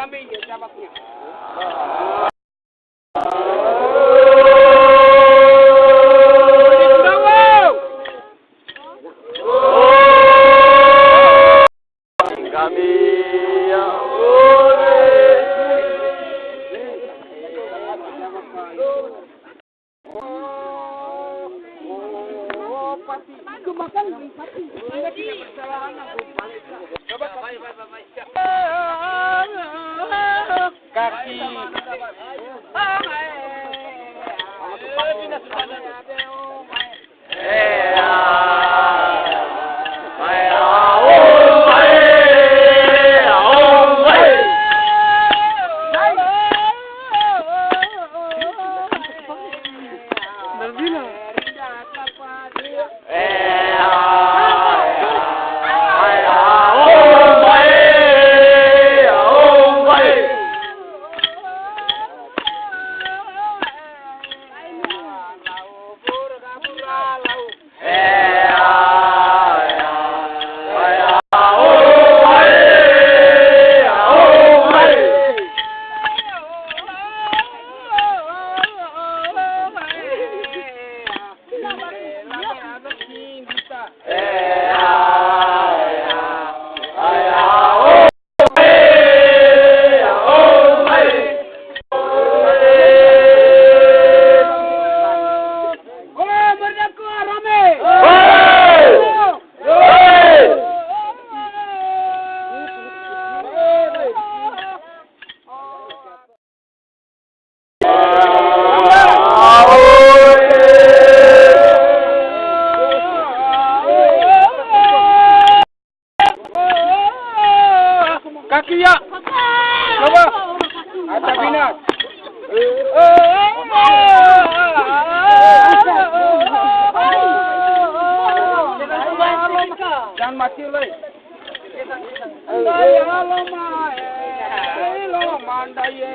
Kaki. É. Sabinas. জান মাছি ওলাই লো মান্ডাইয়ে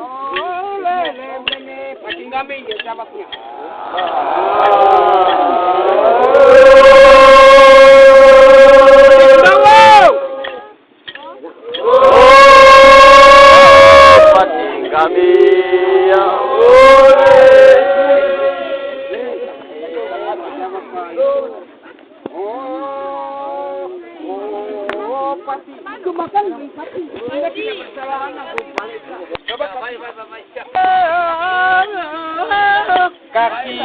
Olele mene patinga mi yesha bakunya. Kaki.